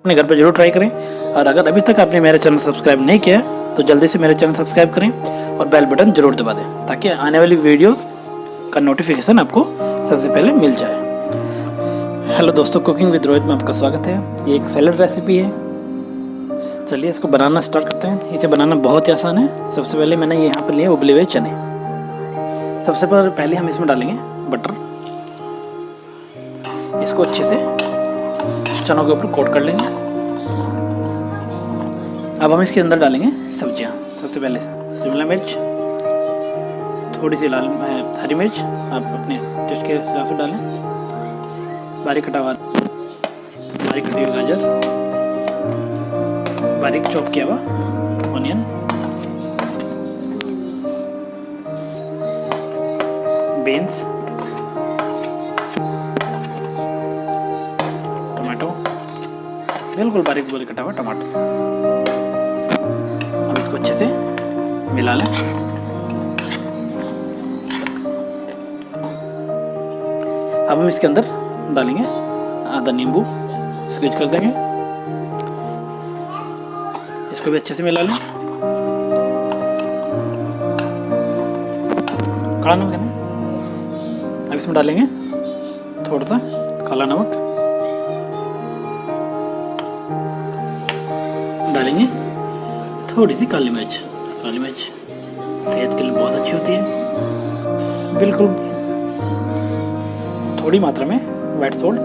अपने घर पर ज़रूर ट्राई करें। और अगर अभी तक आपने मेरा चैनल सब्सक्राइब नहीं किया तो जल्दी से मेरे चैनल सब्सक्राइब करें और बेल बटन ज़रूर दबा दें, ताकि आने वाली वीडियोस का नोटिफिकेशन आपको सबसे पहले मिल जाए। हेलो दोस्तों कुकिंग विद रोहित में आपका स्वागत है। ये एक सैलड रेसिपी है। चलिए इसको बनाना स्टार्ट करते हैं। इसे बनाना बहुत ही आसान है। सबसे पहले मैंने यहाँ पर लिए उबले हुए चने। सबसे पहले हम इसमें डालेंगे बटर इसको अच्छे से चनों के ऊपर कोट कर लेंगे। अब हम इसके अंदर डालेंगे सब्ज़ियाँ। सबसे पहले शिमला मिर्च, थोड़ी सी लाल हरी मिर्च, आप अपने टेस्ट के हिसाब से डालें। बारीक कटा हुआ, बारीक कटी हुई गाजर, बारीक चॉप किया हुआ ऑनियन, बीन्स बिल्कुल बारीक बारीक कटा हुआ टमाटर। अब इसको अच्छे से मिला लें। अब हम इसके अंदर डालेंगे आधा नींबू स्क्वीज कर देंगे। इसको भी अच्छे से मिला लें। काला नमक है ना? अब इसमें डालेंगे थोड़ा सा काला नमक। डालेंगे थोड़ी सी काली मिर्च। काली मिर्च सेहत के लिए बहुत अच्छी होती है। बिल्कुल थोड़ी मात्रा में वाइट सोल्ट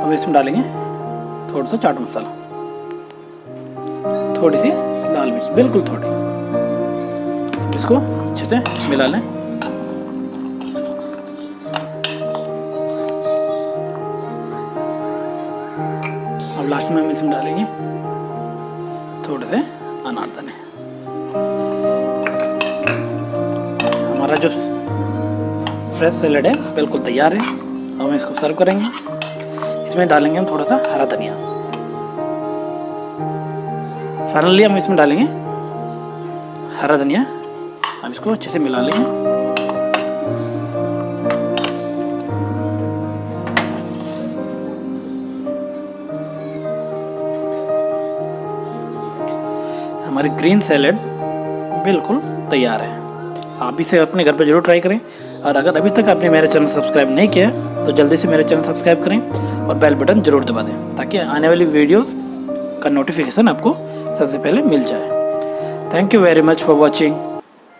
अब इसमें डालेंगे थोड़ा सा चाट मसाला। थोड़ी सी लाल मिर्च, बिल्कुल थोड़ी। इसको अच्छे से मिला लें। अब लास्ट में हम इसमें डालेंगे। थोड़े से अनारदाने हमारा जो फ्रेश सैलड है, बिल्कुल तैयार है। अब हम इसको सर्व करेंगे। इसमें डालेंगे हम थोड़ा सा हरा धनिया। फाइनली हम इसमें डालेंगे हरा धनिया। हम इसको अच्छे से मिला लेंगे। हमारी ग्रीन सैलड बिल्कुल तैयार है। आप इसे अपने घर पर ज़रूर ट्राई करें। और अगर अभी तक आपने मेरा चैनल सब्सक्राइब नहीं किया तो जल्दी से मेरे चैनल सब्सक्राइब करें और बेल बटन ज़रूर दबा दें, ताकि आने वाली वीडियोस का नोटिफिकेशन आपको सबसे पहले मिल जाए। Thank you very much for watching